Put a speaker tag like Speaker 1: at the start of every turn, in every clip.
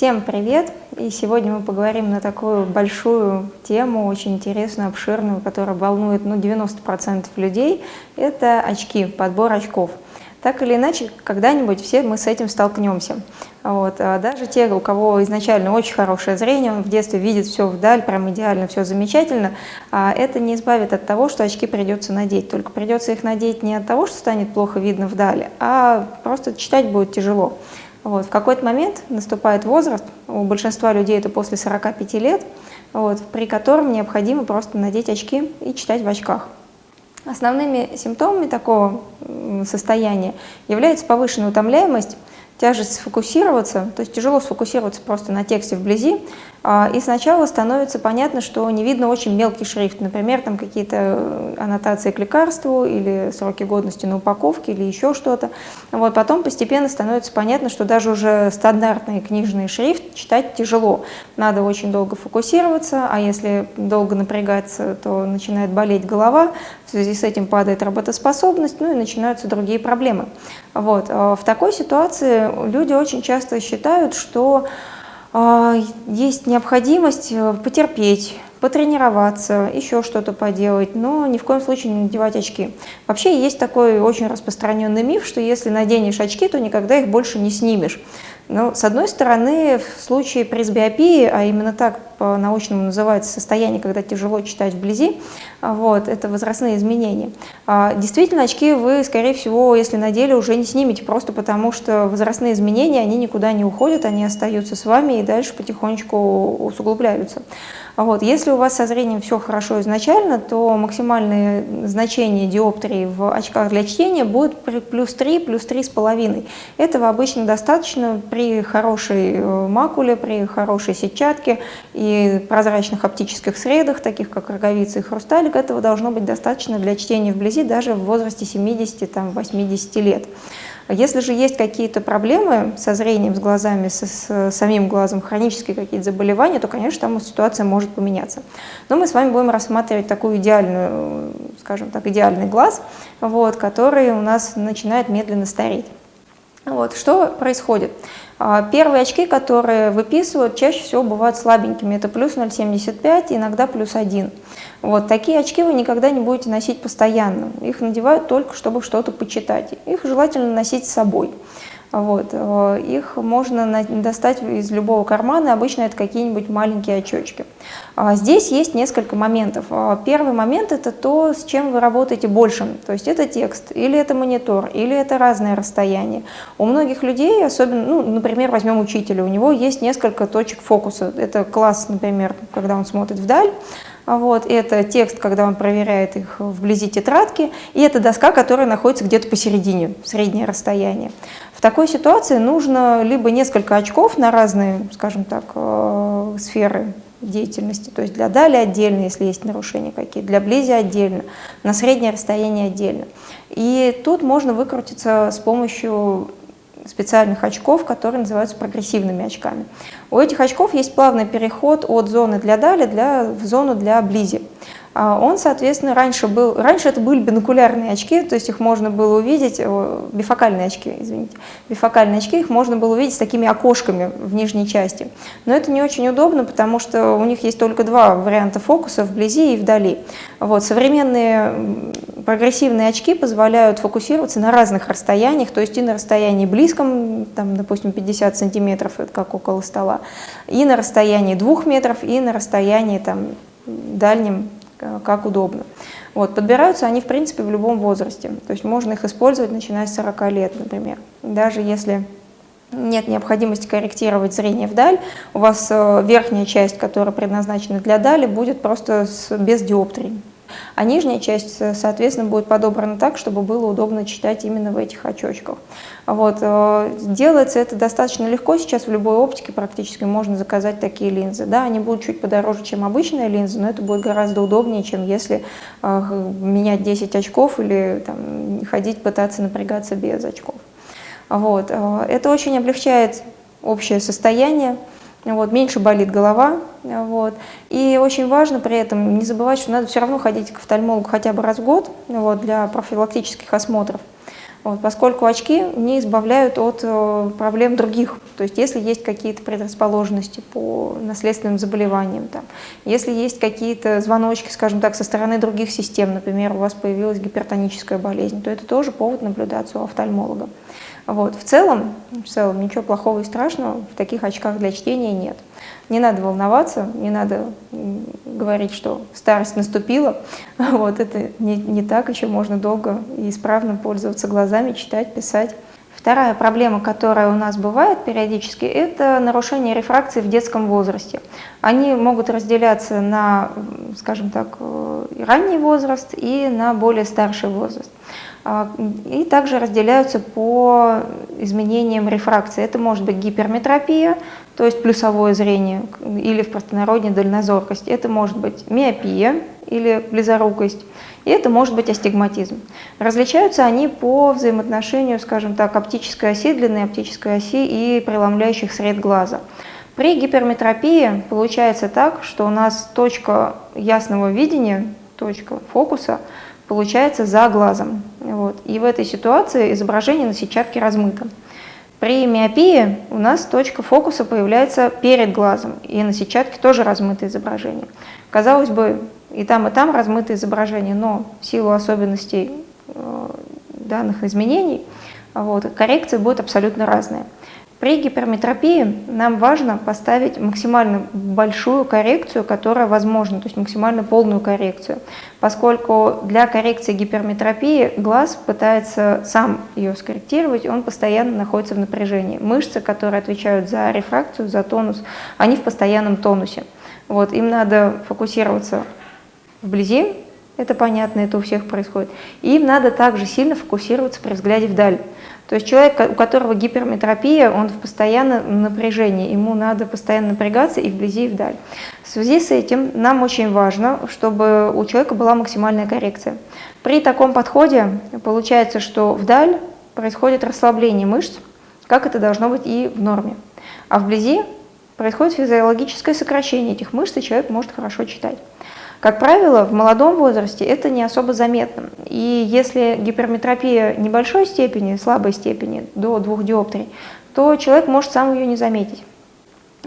Speaker 1: Всем привет! И сегодня мы поговорим на такую большую тему, очень интересную, обширную, которая волнует ну, 90% людей. Это очки, подбор очков. Так или иначе, когда-нибудь все мы с этим столкнемся. Вот. А даже те, у кого изначально очень хорошее зрение, он в детстве видит все вдаль, прям идеально, все замечательно, а это не избавит от того, что очки придется надеть. Только придется их надеть не от того, что станет плохо видно вдали, а просто читать будет тяжело. Вот. В какой-то момент наступает возраст, у большинства людей это после 45 лет, вот, при котором необходимо просто надеть очки и читать в очках. Основными симптомами такого состояния является повышенная утомляемость, тяжесть сфокусироваться, то есть тяжело сфокусироваться просто на тексте вблизи, и сначала становится понятно, что не видно очень мелкий шрифт, например, там какие-то э, аннотации к лекарству или сроки годности на упаковке или еще что-то. Вот, потом постепенно становится понятно, что даже уже стандартный книжный шрифт читать тяжело. Надо очень долго фокусироваться, а если долго напрягаться, то начинает болеть голова, в связи с этим падает работоспособность, ну и начинаются другие проблемы. Вот. А в такой ситуации люди очень часто считают, что а, есть необходимость э, потерпеть, потренироваться, еще что-то поделать, но ни в коем случае не надевать очки. Вообще есть такой очень распространенный миф, что если наденешь очки, то никогда их больше не снимешь. Но, с одной стороны, в случае пресбиопии, а именно так по-научному называется состояние, когда тяжело читать вблизи, вот, это возрастные изменения. А, действительно, очки вы, скорее всего, если надели, уже не снимете, просто потому что возрастные изменения, они никуда не уходят, они остаются с вами и дальше потихонечку усугубляются. Вот. Если у вас со зрением все хорошо изначально, то максимальное значение диоптрии в очках для чтения будет плюс 3, плюс 3,5. Этого обычно достаточно при хорошей э, макуле, при хорошей сетчатке и прозрачных оптических средах, таких как роговица и хрусталик. Этого должно быть достаточно для чтения вблизи даже в возрасте 70-80 лет. Если же есть какие-то проблемы со зрением, с глазами, с, самим глазом, хронические какие-то заболевания, то, конечно, там ситуация может поменяться. Но мы с вами будем рассматривать такую идеальную, скажем так, идеальный глаз, вот, который у нас начинает медленно стареть. Вот, что происходит? А, первые очки, которые выписывают, чаще всего бывают слабенькими. Это плюс 0,75, иногда плюс 1. Вот такие очки вы никогда не будете носить постоянно. Их надевают только, чтобы что-то почитать. Их желательно носить с собой. Вот. Э, их можно достать из любого кармана, обычно это какие-нибудь маленькие очечки. А здесь есть несколько моментов. А, первый момент – это то, с чем вы работаете больше. То есть это текст, или это монитор, или это разное расстояние. У многих людей, особенно, ну, например, возьмем учителя, у него есть несколько точек фокуса. Это класс, например, когда он смотрит вдаль, вот, это текст, когда он проверяет их вблизи тетрадки, и это доска, которая находится где-то посередине, среднее расстояние. В такой ситуации нужно либо несколько очков на разные, скажем так, э, сферы деятельности, то есть для дали отдельно, если есть нарушения какие-то, для близи отдельно, на среднее расстояние отдельно. И тут можно выкрутиться с помощью специальных очков, которые называются прогрессивными очками. У этих очков есть плавный переход от зоны для дали для, в зону для близи. А он, соответственно, раньше был, раньше это были бинокулярные очки, то есть их можно было увидеть, бифокальные очки, извините, бифокальные очки, их можно было увидеть с такими окошками в нижней части. Но это не очень удобно, потому что у них есть только два варианта фокуса, вблизи и вдали. Вот, современные прогрессивные очки позволяют фокусироваться на разных расстояниях, то есть и на расстоянии близком, там, допустим, 50 сантиметров, это как около стола, и на расстоянии 2 метров, и на расстоянии там, дальнем Э, как удобно. Вот, подбираются они, в принципе, в любом возрасте. То есть можно их использовать, начиная с 40 лет, например. Даже если нет необходимости корректировать зрение вдаль, у вас э, верхняя часть, которая предназначена для дали, будет просто с, без диоптрий а нижняя часть, соответственно, будет подобрана так, чтобы было удобно читать именно в этих очочках. Вот. Э, делается это достаточно легко, сейчас в любой оптике практически можно заказать такие линзы. Да, они будут чуть подороже, чем обычная линза, но это будет гораздо удобнее, чем если э, менять 10 очков или там, ходить, пытаться напрягаться без очков. Вот. Э, это очень облегчает общее состояние вот, меньше болит голова. Вот. И очень важно при этом не забывать, что надо все равно ходить к офтальмологу хотя бы раз в год вот, для профилактических осмотров. вот, поскольку очки не избавляют от э, проблем других. То есть если есть какие-то предрасположенности по наследственным заболеваниям, там, если есть какие-то звоночки, скажем так, со стороны других систем, например, у вас появилась гипертоническая болезнь, то это тоже повод наблюдаться у офтальмолога. Вот. В, целом, в целом ничего плохого и страшного в таких очках для чтения нет. Не надо волноваться, не надо говорить, что старость наступила. Вот, это не, не так, еще можно долго и исправно пользоваться глазами, читать, писать. Вторая проблема, которая у нас бывает периодически, это нарушение рефракции в детском возрасте. Они могут разделяться на, скажем так, ранний возраст и на более старший возраст. А, и также разделяются по изменениям рефракции. Это может быть гиперметропия, то есть плюсовое зрение, или в простонародье дальнозоркость. Это может быть миопия или близорукость, и это может быть астигматизм. Различаются они по взаимоотношению, скажем так, оптической оси, длины оптической оси и преломляющих сред глаза. При гиперметропии получается так, что у нас точка ясного видения, точка фокуса – получается за глазом. Вот. И в этой ситуации изображение на сетчатке размыто. При миопии у нас точка фокуса появляется перед глазом, и на сетчатке тоже размыто изображение. Казалось бы, и там, и там размыто изображение, но в силу особенностей э, данных изменений вот, коррекция будет абсолютно разная. При гиперметропии нам важно поставить максимально большую коррекцию, которая возможна, то есть максимально полную коррекцию, поскольку для коррекции гиперметропии глаз пытается сам ее скорректировать, он постоянно находится в напряжении. Мышцы, которые отвечают за рефракцию, за тонус, они в постоянном тонусе. Вот, им надо фокусироваться вблизи, это понятно, это у всех происходит. Им надо также сильно фокусироваться при взгляде вдаль. То есть человек, у которого гиперметропия, он в постоянном напряжении, ему надо постоянно напрягаться и вблизи, и вдаль. В связи с этим нам очень важно, чтобы у человека была максимальная коррекция. При таком подходе получается, что вдаль происходит расслабление мышц, как это должно быть и в норме. А вблизи происходит физиологическое сокращение этих мышц, и человек может хорошо читать. Как правило, в молодом возрасте это не особо заметно. И если гиперметропия небольшой степени, слабой степени, до двух диоптрий, то человек может сам ее не заметить.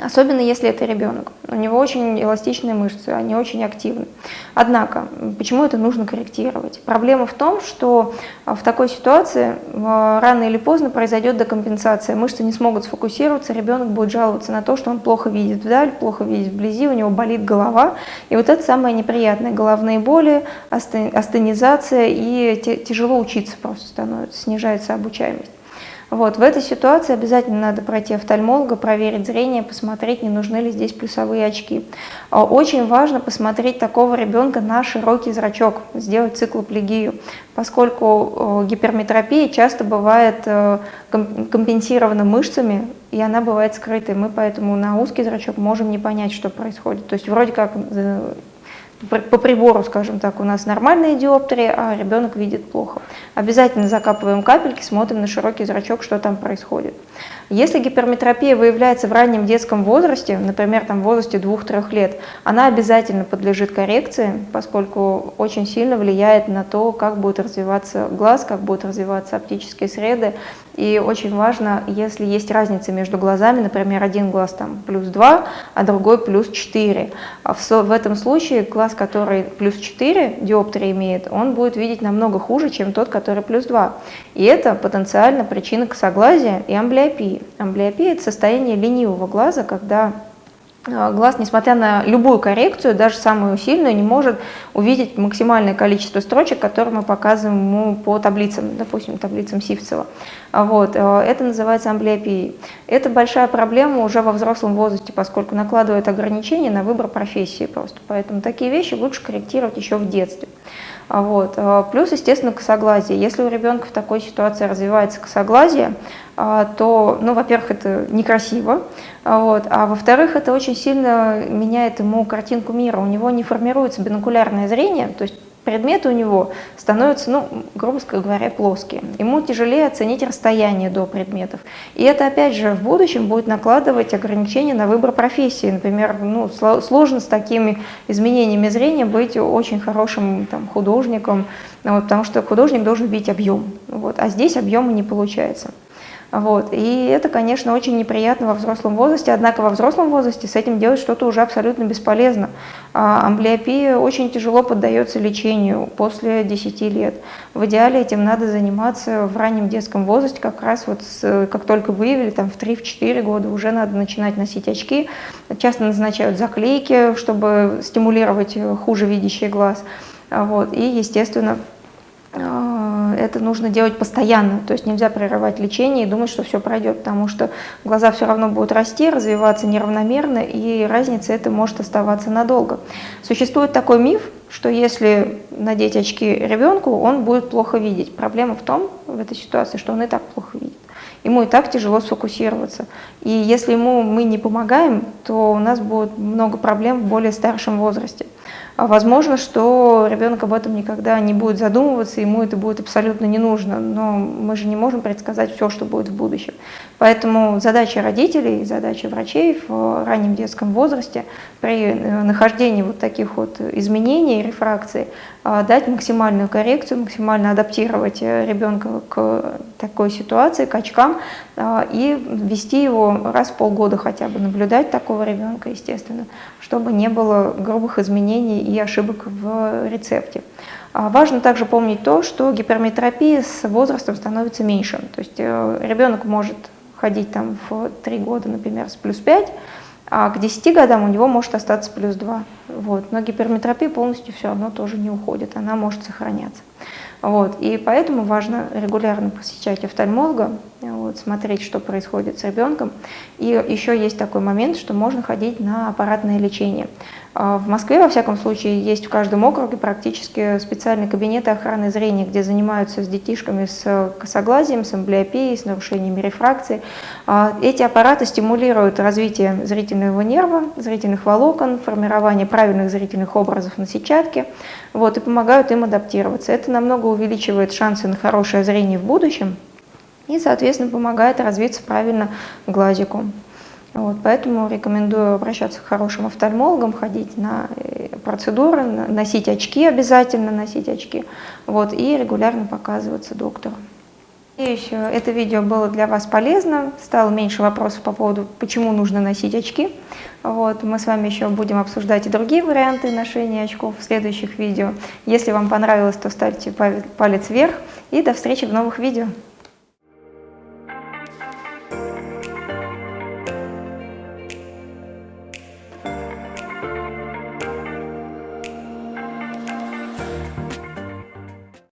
Speaker 1: Особенно если это ребенок. У него очень эластичные мышцы, они очень активны. Однако, почему это нужно корректировать? Проблема в том, что а, в такой ситуации а, рано или поздно произойдет декомпенсация. Мышцы не смогут сфокусироваться, ребенок будет жаловаться на то, что он плохо видит вдаль, плохо видит вблизи, у него болит голова. И вот это самое неприятное. Головные боли, астенизация и тяжело учиться просто становится, снижается обучаемость. Вот, в этой ситуации обязательно надо пройти офтальмолога, проверить зрение, посмотреть, не нужны ли здесь плюсовые очки. А, очень важно посмотреть такого ребенка на широкий зрачок, сделать циклоплегию, поскольку гиперметропия часто бывает э, компенсирована мышцами, и она бывает скрытой. Мы поэтому на узкий зрачок можем не понять, что происходит. То есть вроде как э, по прибору, скажем так, у нас нормальные диоптрии, а ребенок видит плохо. Обязательно закапываем капельки, смотрим на широкий зрачок, что там происходит. Если гиперметропия выявляется в раннем детском возрасте, например, там в возрасте 2-3 лет, она обязательно подлежит коррекции, поскольку очень сильно влияет на то, как будет развиваться глаз, как будут развиваться оптические среды. И очень важно, если есть разница между глазами, например, один глаз там плюс 2, а другой плюс 4. А в, в этом случае глаз, который плюс 4 диоптрии имеет, он будет видеть намного хуже, чем тот, который плюс 2. И это потенциально причина косоглазия и амблиопии. Амблиопия – это состояние ленивого глаза, когда глаз, несмотря на любую коррекцию, даже самую сильную, не может увидеть максимальное количество строчек, которые мы показываем ему по таблицам, допустим, таблицам Сивцева. А вот, а, это называется амблиопией. Это большая проблема уже во взрослом возрасте, поскольку накладывает ограничения на выбор профессии просто. Поэтому такие вещи лучше корректировать еще в детстве. Вот. Плюс, естественно, косоглазие. Если у ребенка в такой ситуации развивается косоглазие, а, то, ну, во-первых, это некрасиво, а, вот, а во-вторых, это очень сильно меняет ему картинку мира. У него не формируется бинокулярное зрение, то есть предметы у него становятся, ну, грубо говоря, плоские. Ему тяжелее оценить расстояние до предметов. И это, опять же, в будущем будет накладывать ограничения на выбор профессии. Например, ну, сложно с такими изменениями зрения быть очень хорошим там, художником, вот, потому что художник должен видеть объем. Вот, а здесь объема не получается. Вот. И это, конечно, очень неприятно во взрослом возрасте, однако во взрослом возрасте с этим делать что-то уже абсолютно бесполезно. А амблиопия очень тяжело поддается лечению после 10 лет. В идеале этим надо заниматься в раннем детском возрасте, как раз вот с, как только выявили, там в 3-4 года уже надо начинать носить очки. Часто назначают заклейки, чтобы стимулировать хуже видящий глаз. Вот. И, естественно, а, это нужно делать постоянно, то есть нельзя прерывать лечение и думать, что все пройдет, потому что глаза все равно будут расти, развиваться неравномерно, и разница это может оставаться надолго. Существует такой миф, что если надеть очки ребенку, он будет плохо видеть. Проблема в том, в этой ситуации, что он и так плохо видит. Ему и так тяжело сфокусироваться. И если ему мы не помогаем, то у нас будет много проблем в более старшем возрасте. А возможно, что ребенок об этом никогда не будет задумываться, ему это будет абсолютно не нужно, но мы же не можем предсказать все, что будет в будущем. Поэтому задача родителей, задача врачей в раннем детском возрасте при э, нахождении вот таких вот изменений, рефракции, дать максимальную коррекцию, максимально адаптировать э, ребенка к такой ситуации, к очкам, а, и вести его раз в полгода хотя бы, наблюдать такого ребенка, естественно, чтобы не было грубых изменений и ошибок в рецепте. А, важно также помнить то, что гиперметропия с возрастом становится меньше. То есть э, ребенок может ходить там в 3 года, например, с плюс 5, а к 10 годам у него может остаться плюс 2. Вот. Но гиперметропия полностью все равно тоже не уходит, она может сохраняться. Вот. И поэтому важно регулярно посещать офтальмолога, вот, смотреть, что происходит с ребенком. И еще есть такой момент, что можно ходить на аппаратное лечение. А, в Москве, во всяком случае, есть в каждом округе практически специальные кабинеты охраны зрения, где занимаются с детишками с косоглазием, с амблиопией, с нарушениями рефракции. А, эти аппараты стимулируют развитие зрительного нерва, зрительных волокон, формирование правильных зрительных образов на сетчатке вот, и помогают им адаптироваться. Это намного увеличивает шансы на хорошее зрение в будущем и, соответственно, помогает развиться правильно глазику. Вот, поэтому рекомендую обращаться к хорошим офтальмологам, ходить на э, процедуры, носить очки обязательно, носить очки, вот, и регулярно показываться доктору. Надеюсь, это видео было для вас полезно, стало меньше вопросов по поводу, почему нужно носить очки. Вот, мы с вами еще будем обсуждать и другие варианты ношения очков в следующих видео. Если вам понравилось, то ставьте палец вверх и до встречи в новых видео.